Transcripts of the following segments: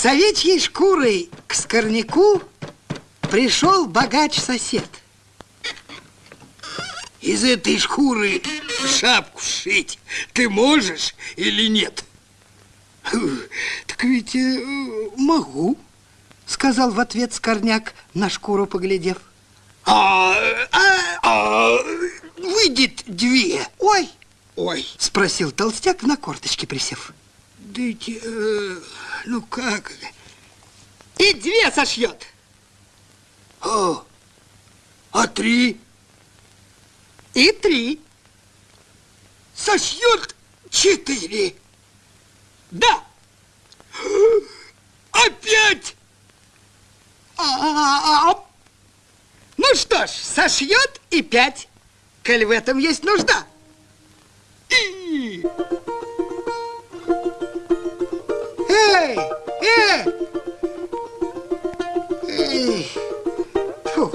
С овечьей шкурой к скорняку пришел богач-сосед. Из этой шкуры шапку сшить ты можешь или нет? Так ведь э, могу, сказал в ответ скорняк, на шкуру поглядев. А, а, а выйдет две. Ой, ой, спросил толстяк на корточке присев. Дайте, э, ну как? И две сошьет. А, а три? И три. Сошьет четыре. Да. Опять? А -а -а ну что ж, сошьет и пять, коль в этом есть нужда. Эй, эй! Эй! Фу.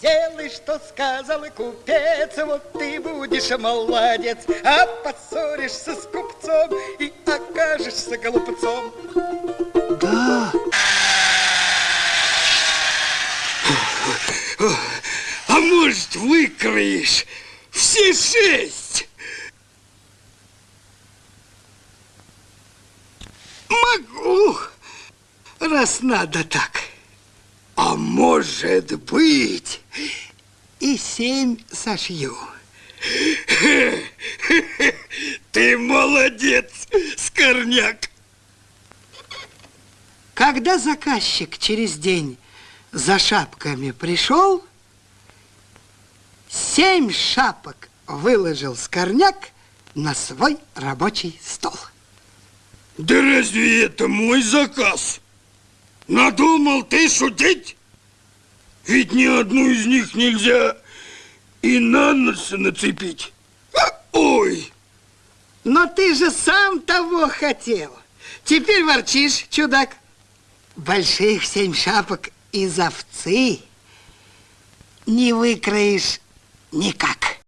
Делай, что сказал купец, вот ты будешь молодец, а поссоришься с купцом и окажешься голубцом. Да. А может, выкроешь все шесть? Могу, раз надо так. А может быть... И семь сошью. Ты молодец, Скорняк. Когда заказчик через день за шапками пришел, семь шапок выложил Скорняк на свой рабочий стол. Да разве это мой заказ? Надумал ты шутить? Ведь ни одну из них нельзя и на нос нацепить. Ой! Но ты же сам того хотел. Теперь ворчишь, чудак. Больших семь шапок из овцы не выкроишь никак.